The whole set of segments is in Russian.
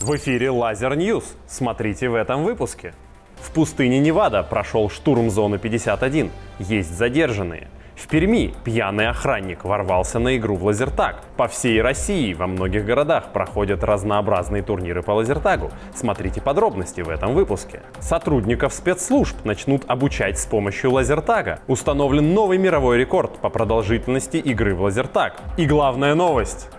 В эфире Laser News. Смотрите в этом выпуске. В пустыне Невада прошел штурм зоны 51. Есть задержанные. В Перми пьяный охранник ворвался на игру в лазертаг. По всей России во многих городах проходят разнообразные турниры по лазертагу. Смотрите подробности в этом выпуске. Сотрудников спецслужб начнут обучать с помощью лазертага. Установлен новый мировой рекорд по продолжительности игры в лазертаг. И главная новость.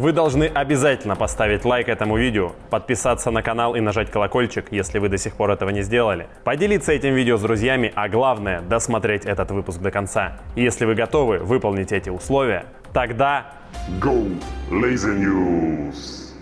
Вы должны обязательно поставить лайк этому видео, подписаться на канал и нажать колокольчик, если вы до сих пор этого не сделали, поделиться этим видео с друзьями, а главное, досмотреть этот выпуск до конца. И если вы готовы выполнить эти условия, тогда... Go Laser News!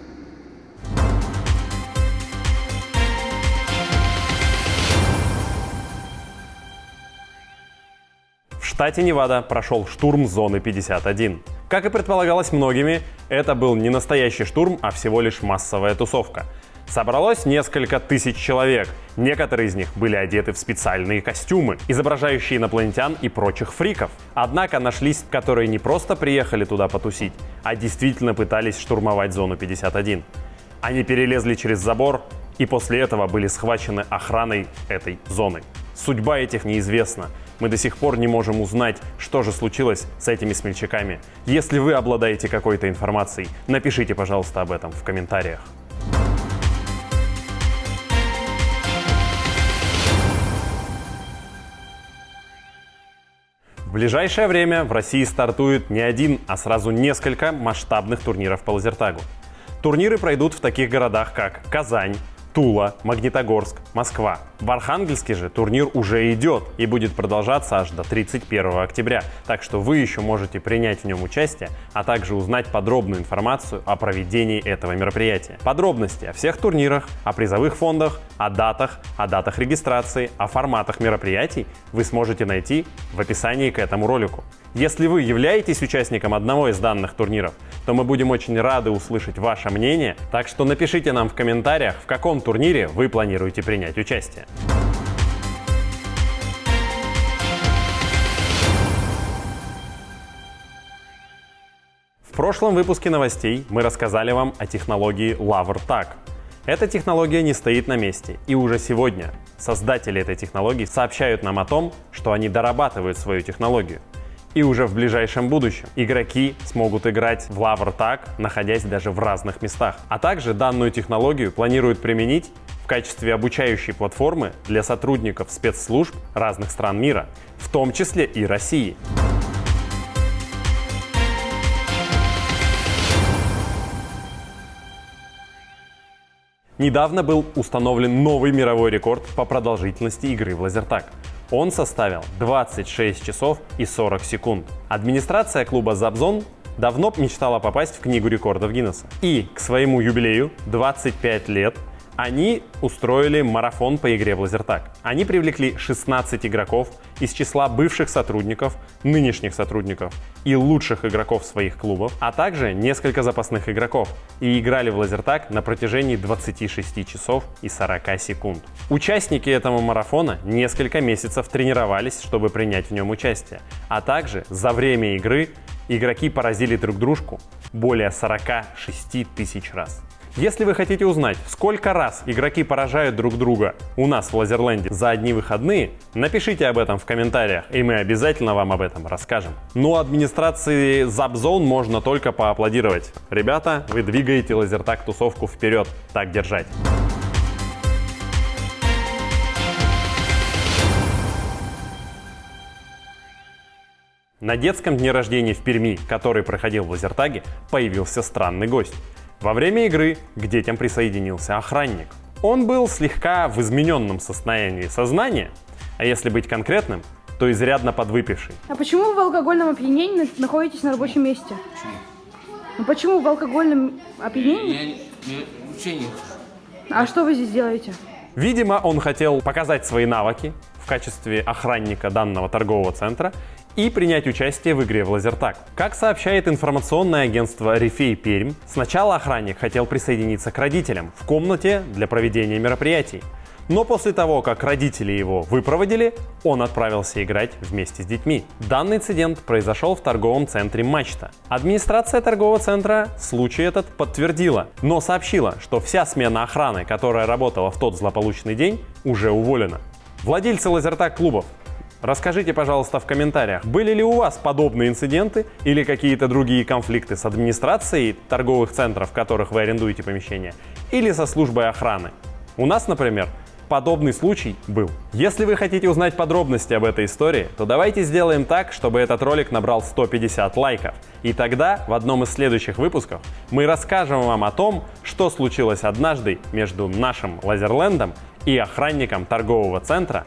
В штате Невада прошел штурм зоны 51. Как и предполагалось многими, это был не настоящий штурм, а всего лишь массовая тусовка. Собралось несколько тысяч человек. Некоторые из них были одеты в специальные костюмы, изображающие инопланетян и прочих фриков. Однако нашлись, которые не просто приехали туда потусить, а действительно пытались штурмовать зону 51. Они перелезли через забор и после этого были схвачены охраной этой зоны. Судьба этих неизвестна. Мы до сих пор не можем узнать, что же случилось с этими смельчаками. Если вы обладаете какой-то информацией, напишите, пожалуйста, об этом в комментариях. В ближайшее время в России стартует не один, а сразу несколько масштабных турниров по лазертагу. Турниры пройдут в таких городах, как Казань, Тула, Магнитогорск, Москва. В Архангельске же турнир уже идет и будет продолжаться аж до 31 октября, так что вы еще можете принять в нем участие, а также узнать подробную информацию о проведении этого мероприятия. Подробности о всех турнирах, о призовых фондах, о датах, о датах регистрации, о форматах мероприятий вы сможете найти в описании к этому ролику. Если вы являетесь участником одного из данных турниров, то мы будем очень рады услышать ваше мнение, так что напишите нам в комментариях, в каком турнире вы планируете принять участие. В прошлом выпуске новостей мы рассказали вам о технологии LaverTag. Эта технология не стоит на месте, и уже сегодня создатели этой технологии сообщают нам о том, что они дорабатывают свою технологию. И уже в ближайшем будущем игроки смогут играть в Lover Tag, находясь даже в разных местах. А также данную технологию планируют применить в качестве обучающей платформы для сотрудников спецслужб разных стран мира, в том числе и России. Недавно был установлен новый мировой рекорд по продолжительности игры в лазертаг. Он составил 26 часов и 40 секунд. Администрация клуба «Забзон» давно мечтала попасть в Книгу рекордов Гиннесса. И к своему юбилею 25 лет они устроили марафон по игре в лазертаг. Они привлекли 16 игроков из числа бывших сотрудников, нынешних сотрудников и лучших игроков своих клубов, а также несколько запасных игроков и играли в лазертаг на протяжении 26 часов и 40 секунд. Участники этого марафона несколько месяцев тренировались, чтобы принять в нем участие, а также за время игры игроки поразили друг дружку более 46 тысяч раз. Если вы хотите узнать, сколько раз игроки поражают друг друга у нас в Лазерленде за одни выходные, напишите об этом в комментариях, и мы обязательно вам об этом расскажем. Ну, администрации Zapzone можно только поаплодировать. Ребята, вы двигаете лазертак тусовку вперед. Так держать. На детском дне рождения в Перми, который проходил в Лазертаге, появился странный гость. Во время игры к детям присоединился охранник. Он был слегка в измененном состоянии сознания, а если быть конкретным, то изрядно подвыпивший. А почему вы в алкогольном опьянении находитесь на рабочем месте? Ну почему в алкогольном опьянении? Я, я учение. А что вы здесь делаете? Видимо, он хотел показать свои навыки в качестве охранника данного торгового центра и принять участие в игре в лазертаг. Как сообщает информационное агентство Рифей Пермь, сначала охранник хотел присоединиться к родителям в комнате для проведения мероприятий. Но после того, как родители его выпроводили, он отправился играть вместе с детьми. Данный инцидент произошел в торговом центре «Мачта». Администрация торгового центра случай этот подтвердила, но сообщила, что вся смена охраны, которая работала в тот злополучный день, уже уволена. Владельцы лазертаг-клубов, Расскажите, пожалуйста, в комментариях, были ли у вас подобные инциденты или какие-то другие конфликты с администрацией торговых центров, в которых вы арендуете помещение, или со службой охраны. У нас, например, подобный случай был. Если вы хотите узнать подробности об этой истории, то давайте сделаем так, чтобы этот ролик набрал 150 лайков. И тогда в одном из следующих выпусков мы расскажем вам о том, что случилось однажды между нашим Лазерлендом и охранником торгового центра